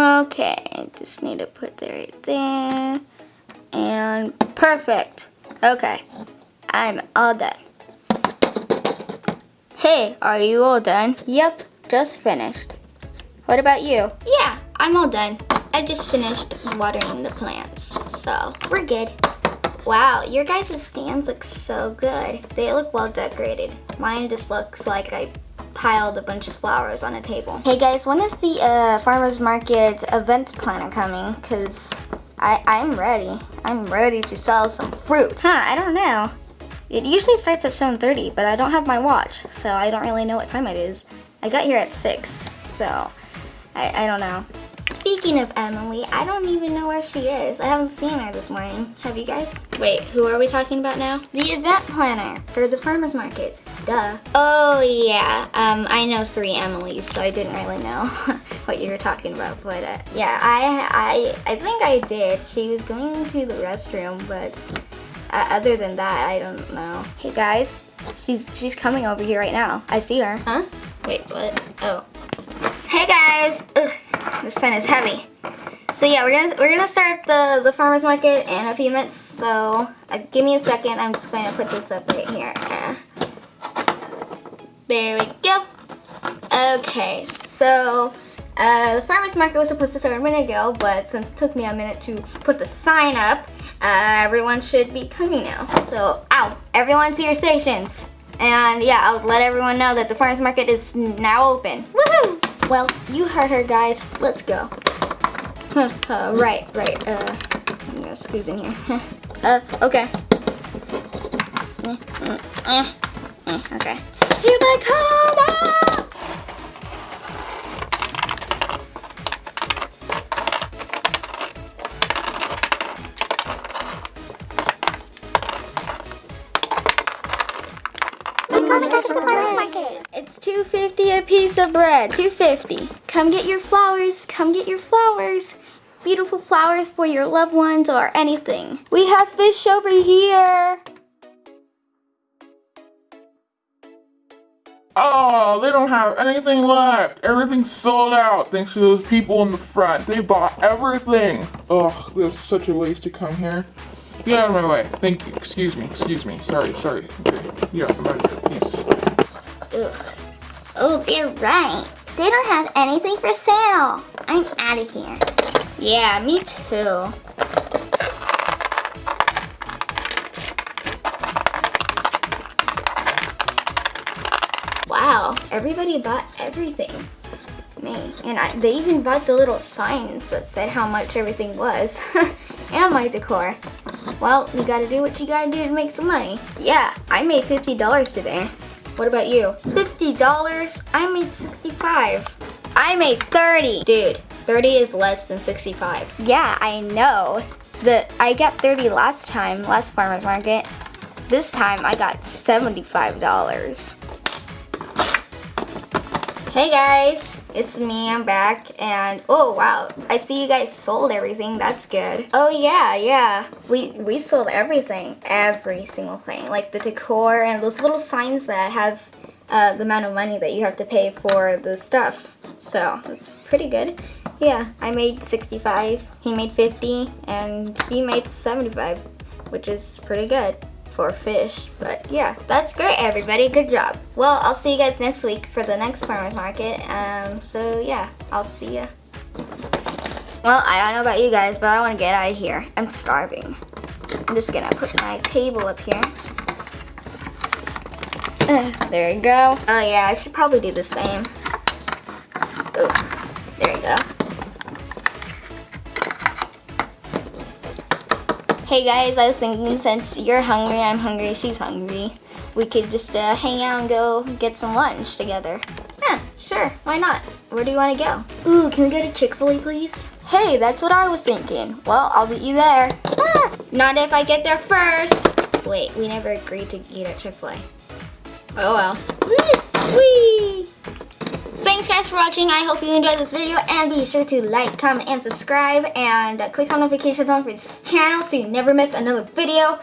Okay, just need to put that right there. And perfect. Okay, I'm all done. Hey, are you all done? Yep, just finished. What about you? Yeah, I'm all done. I just finished watering the plants, so we're good. Wow, your guys' stands look so good. They look well decorated. Mine just looks like I piled a bunch of flowers on a table. Hey guys, when is the uh, farmer's market event planner coming? Cause I, I'm ready. I'm ready to sell some fruit. Huh, I don't know. It usually starts at 7.30, but I don't have my watch, so I don't really know what time it is. I got here at 6, so I, I don't know. Speaking of Emily, I don't even know where she is. I haven't seen her this morning. Have you guys? Wait, who are we talking about now? The event planner for the farmer's market. Duh. Oh yeah, um, I know three Emilys, so I didn't really know what you were talking about. But uh, yeah, I, I, I think I did. She was going to the restroom, but uh, other than that, I don't know. Hey guys, she's she's coming over here right now. I see her. Huh? Wait, what? Oh. Hey guys. Ugh. This sign is heavy. So yeah, we're gonna we're gonna start the the farmers market in a few minutes. So uh, give me a second. I'm just going to put this up right here. Uh, there we go. Okay, so uh, the farmers market was supposed to start a minute ago, but since it took me a minute to put the sign up, uh, everyone should be coming now. So, ow, everyone to your stations. And yeah, I'll let everyone know that the farmers market is now open. Woohoo! Well, you heard her, guys. Let's go. uh, right, right. Uh, I'm gonna squeeze in here. uh, okay. okay. Here they come! Ah! It's 250 a piece of bread. 250. Come get your flowers. Come get your flowers. Beautiful flowers for your loved ones or anything. We have fish over here. Oh, they don't have anything left. Everything's sold out thanks to those people in the front. They bought everything. Oh, this is such a waste to come here. Get out of my way. Thank you. Excuse me. Excuse me. Sorry. Sorry. Get out of way. Peace. Ugh. Oh, they're right. They don't have anything for sale. I'm out of here. Yeah, me too. Wow, everybody bought everything. Me. And I, they even bought the little signs that said how much everything was. and my decor. Well, you gotta do what you gotta do to make some money. Yeah, I made $50 today. What about you? $50? I made 65. I made 30. Dude, 30 is less than 65. Yeah, I know. The I got 30 last time, last farmer's market. This time I got $75. Hey guys, it's me, I'm back, and oh wow, I see you guys sold everything, that's good. Oh yeah, yeah, we, we sold everything, every single thing, like the decor and those little signs that have uh, the amount of money that you have to pay for the stuff. So, that's pretty good. Yeah, I made 65, he made 50, and he made 75, which is pretty good for fish. But yeah, that's great, everybody. Good job. Well, I'll see you guys next week for the next farmer's market. Um, so yeah, I'll see ya. Well, I don't know about you guys, but I want to get out of here. I'm starving. I'm just gonna put my table up here. There you go. Oh yeah, I should probably do the same. Ooh, there you go. Hey guys, I was thinking since you're hungry, I'm hungry, she's hungry, we could just uh, hang out and go get some lunch together. Yeah, sure, why not? Where do you want to go? Ooh, can we go to Chick-fil-A please? Hey, that's what I was thinking. Well, I'll meet you there. Ah, not if I get there first. Wait, we never agreed to eat at Chick-fil-A. Oh well. Whee! Thanks guys for watching. I hope you enjoyed this video and be sure to like, comment, and subscribe and uh, click on notifications on for this channel so you never miss another video.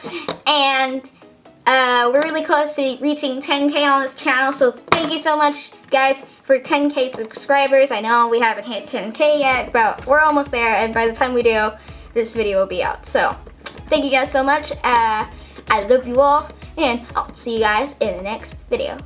And uh, we're really close to reaching 10k on this channel so thank you so much Guys, for 10k subscribers, I know we haven't hit 10k yet, but we're almost there, and by the time we do, this video will be out. So, thank you guys so much. Uh, I love you all, and I'll see you guys in the next video.